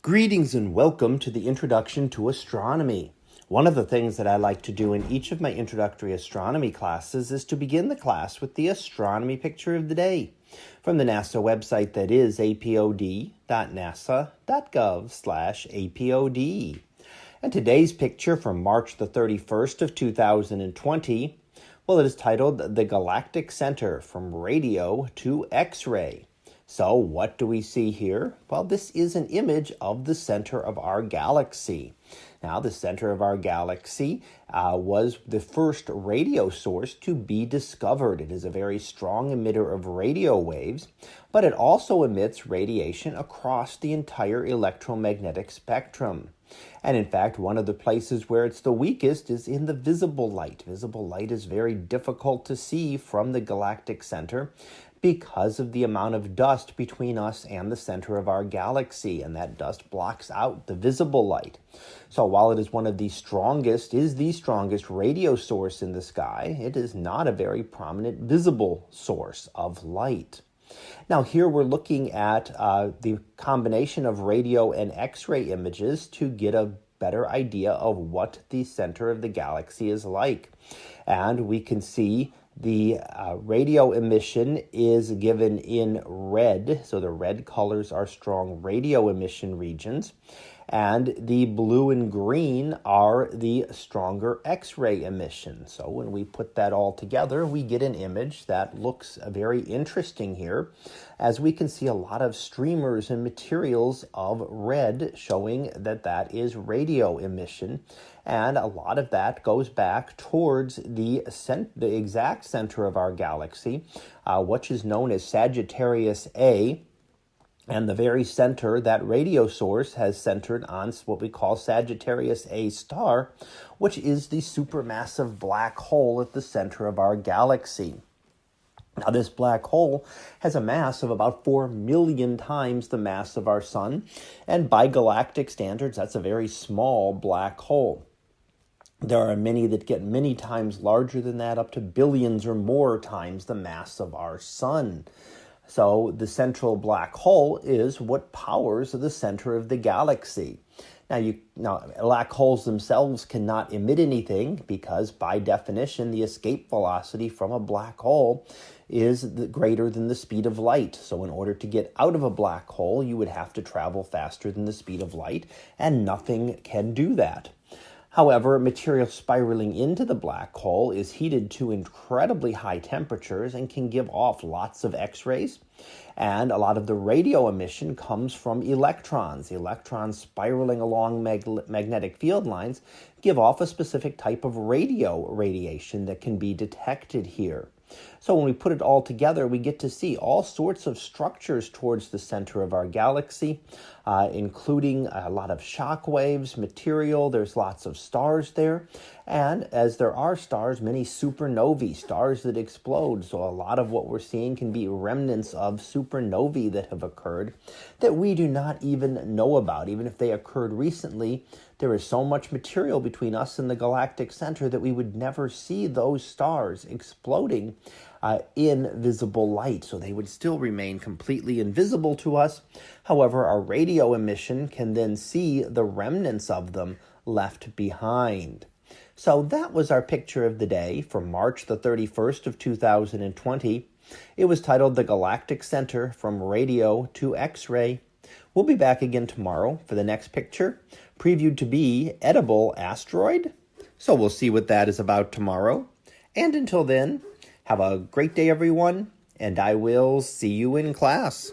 Greetings and welcome to the Introduction to Astronomy. One of the things that I like to do in each of my introductory astronomy classes is to begin the class with the astronomy picture of the day from the NASA website that is apod.nasa.gov/apod. And today's picture from March the 31st of 2020, well it is titled The Galactic Center from Radio to X-ray. So what do we see here? Well, this is an image of the center of our galaxy. Now, the center of our galaxy uh, was the first radio source to be discovered. It is a very strong emitter of radio waves, but it also emits radiation across the entire electromagnetic spectrum. And in fact, one of the places where it's the weakest is in the visible light. Visible light is very difficult to see from the galactic center because of the amount of dust between us and the center of our galaxy, and that dust blocks out the visible light. So while it is one of the strongest, is the strongest radio source in the sky, it is not a very prominent visible source of light. Now here we're looking at uh, the combination of radio and X-ray images to get a better idea of what the center of the galaxy is like. And we can see the uh, radio emission is given in red, so the red colors are strong radio emission regions and the blue and green are the stronger X-ray emission. So when we put that all together, we get an image that looks very interesting here, as we can see a lot of streamers and materials of red showing that that is radio emission, and a lot of that goes back towards the, the exact center of our galaxy, uh, which is known as Sagittarius A, and the very center, that radio source has centered on what we call Sagittarius A star, which is the supermassive black hole at the center of our galaxy. Now, this black hole has a mass of about 4 million times the mass of our sun, and by galactic standards, that's a very small black hole. There are many that get many times larger than that, up to billions or more times the mass of our sun. So the central black hole is what powers the center of the galaxy. Now, you, now, black holes themselves cannot emit anything because, by definition, the escape velocity from a black hole is greater than the speed of light. So, in order to get out of a black hole, you would have to travel faster than the speed of light, and nothing can do that. However, material spiraling into the black hole is heated to incredibly high temperatures and can give off lots of X-rays. And a lot of the radio emission comes from electrons. Electrons spiraling along mag magnetic field lines give off a specific type of radio radiation that can be detected here. So when we put it all together, we get to see all sorts of structures towards the center of our galaxy, uh, including a lot of shock waves, material. There's lots of stars there. And as there are stars, many supernovae, stars that explode. So a lot of what we're seeing can be remnants of supernovae that have occurred that we do not even know about. Even if they occurred recently, there is so much material between us and the galactic center that we would never see those stars exploding uh, in visible light. So they would still remain completely invisible to us. However, our radio emission can then see the remnants of them left behind. So that was our picture of the day from March the 31st of 2020. It was titled The Galactic Center from Radio to X-ray. We'll be back again tomorrow for the next picture, previewed to be Edible Asteroid. So we'll see what that is about tomorrow. And until then, have a great day, everyone, and I will see you in class.